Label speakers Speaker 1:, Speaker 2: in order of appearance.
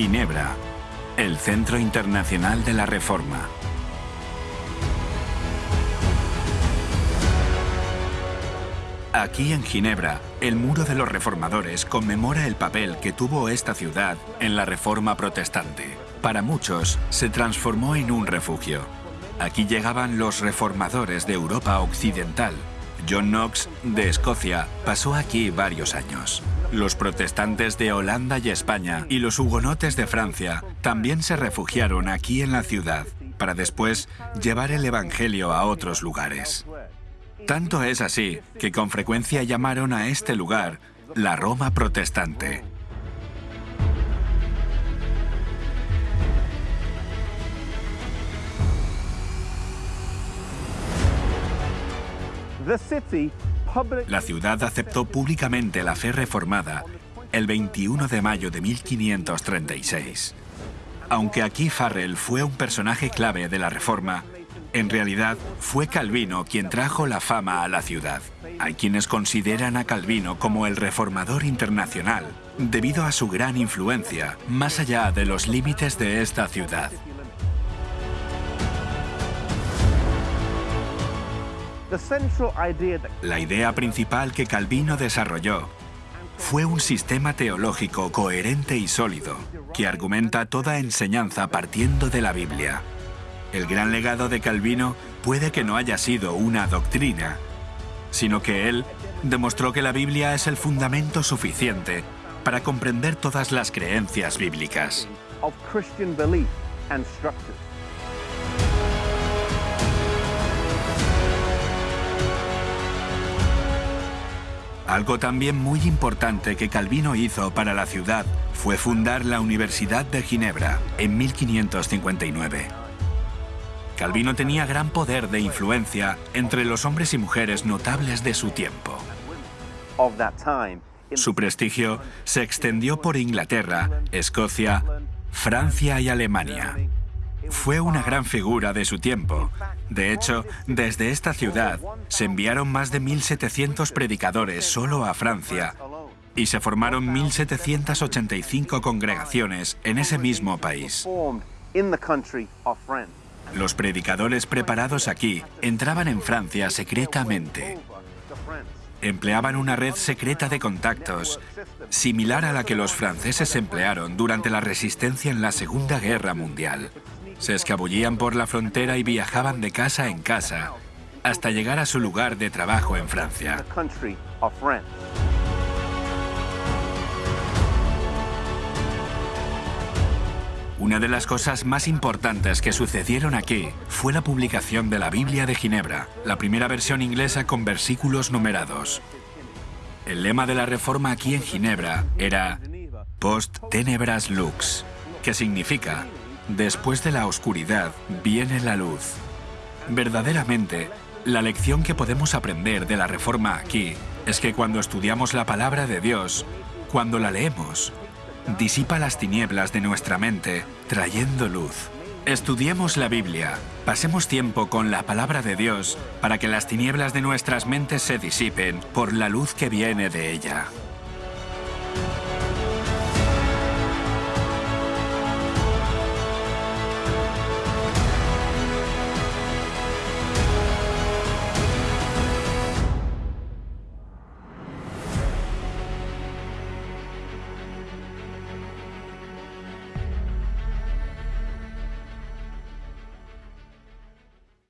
Speaker 1: Ginebra, el Centro Internacional de la Reforma. Aquí en Ginebra, el Muro de los Reformadores conmemora el papel que tuvo esta ciudad en la Reforma protestante. Para muchos, se transformó en un refugio. Aquí llegaban los reformadores de Europa Occidental. John Knox, de Escocia, pasó aquí varios años. Los protestantes de Holanda y España y los hugonotes de Francia también se refugiaron aquí en la ciudad para después llevar el Evangelio a otros lugares. Tanto es así que con frecuencia llamaron a este lugar la Roma protestante. La ciudad aceptó públicamente la fe reformada el 21 de mayo de 1536. Aunque aquí Farrell fue un personaje clave de la Reforma, en realidad fue Calvino quien trajo la fama a la ciudad. Hay quienes consideran a Calvino como el reformador internacional, debido a su gran influencia, más allá de los límites de esta ciudad. La idea principal que Calvino desarrolló fue un sistema teológico coherente y sólido, que argumenta toda enseñanza partiendo de la Biblia. El gran legado de Calvino puede que no haya sido una doctrina, sino que él demostró que la Biblia es el fundamento suficiente para comprender todas las creencias bíblicas. Algo también muy importante que Calvino hizo para la ciudad fue fundar la Universidad de Ginebra en 1559. Calvino tenía gran poder de influencia entre los hombres y mujeres notables de su tiempo. Su prestigio se extendió por Inglaterra, Escocia, Francia y Alemania. Fue una gran figura de su tiempo. De hecho, desde esta ciudad se enviaron más de 1.700 predicadores solo a Francia y se formaron 1.785 congregaciones en ese mismo país. Los predicadores preparados aquí entraban en Francia secretamente. Empleaban una red secreta de contactos, similar a la que los franceses emplearon durante la resistencia en la Segunda Guerra Mundial. Se escabullían por la frontera y viajaban de casa en casa hasta llegar a su lugar de trabajo en Francia. Una de las cosas más importantes que sucedieron aquí fue la publicación de la Biblia de Ginebra, la primera versión inglesa con versículos numerados. El lema de la reforma aquí en Ginebra era Post tenebras lux, que significa Después de la oscuridad viene la luz. Verdaderamente, la lección que podemos aprender de la Reforma aquí es que cuando estudiamos la palabra de Dios, cuando la leemos, disipa las tinieblas de nuestra mente, trayendo luz. Estudiemos la Biblia, pasemos tiempo con la palabra de Dios para que las tinieblas de nuestras mentes se disipen por la luz que viene de ella.